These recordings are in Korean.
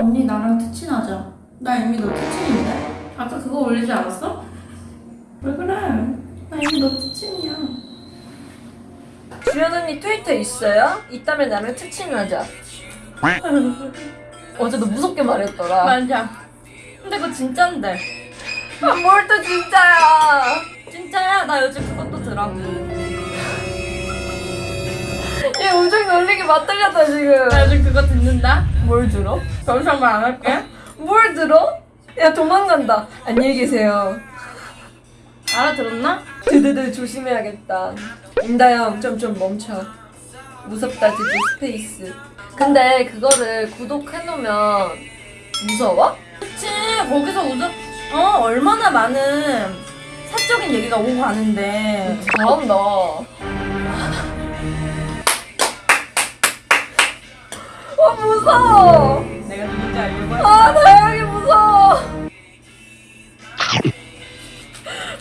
언니 나랑 특친하자. 나 이미 너 특친인데? 아까 그거 올리지 않았어? 왜 그래? 나 이미 너 특친이야. 주연 언니 트위터 있어요? 있다면 나랑 특친하자. 어제 너 무섭게 말했더라. 맞아. 근데 그거 진짠데. 아, 뭘 또 진짜야. 진짜야. 나 요즘 그것도 들어. 얘 우정 놀리기 맞들렸다 지금. 나 요즘 그거 듣는다. 뭘 들어? 말안 할게. 뭘 들어? 야 도망간다. 안녕히 계세요. 알아들었나? 드드드 조심해야겠다. 임다영 좀좀 멈춰. 무섭다 드드 스페이스. 근데 그거를 구독해놓으면 무서워? 그치. 거기서 우정, 어, 얼마나 많은 사적인 얘기가 오고 가는데. 잘한다. 어 무서워. 내가 누군지 알려고 아 다영이 무서워.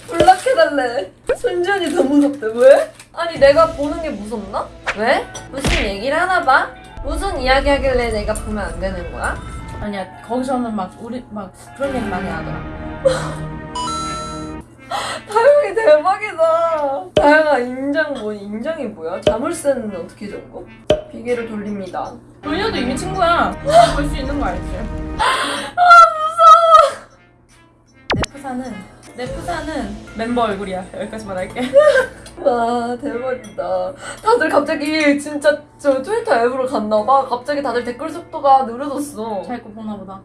블락해달래. 순전히 더 무섭대. 왜? 아니 내가 보는 게 무섭나? 왜? 무슨 얘기를 하나 봐? 무슨 이야기 하길래 내가 보면 안 되는 거야? 아니야, 거기서는 막, 우리, 막, 그런 얘기 많이 하더라. 다영이 대박이다. 다영아 인정 뭐 인정이 뭐야? 자물쇠는 어떻게 잠궈? 비계를 돌립니다. 돌려도 이미 친구야. 볼 수 있는 거 알지? 내 푸사는, 내 푸사는 멤버 얼굴이야. 여기까지만 할게. 와 대박이다. 다들 갑자기 진짜 저 트위터 앱으로 갔나봐. 갑자기 다들 댓글 속도가 느려졌어. 잘거 보나 보다.